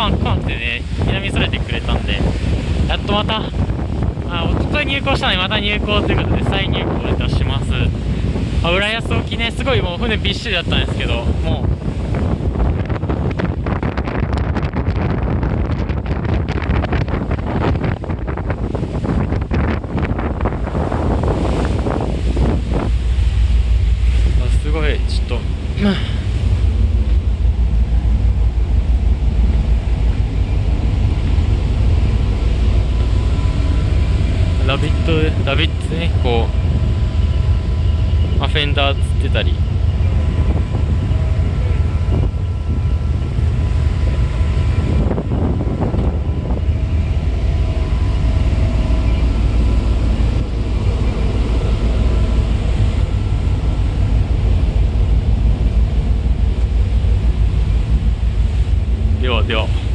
パンンってね南それてくれたんでやっとまたあととい入港したのにまた入港ということで再入港いたします。あ浦安沖ねすごいもう船びっしりだったんですけどもうすごいちょっとビットラビッツねこうアフェンダーつってたり。ではでは。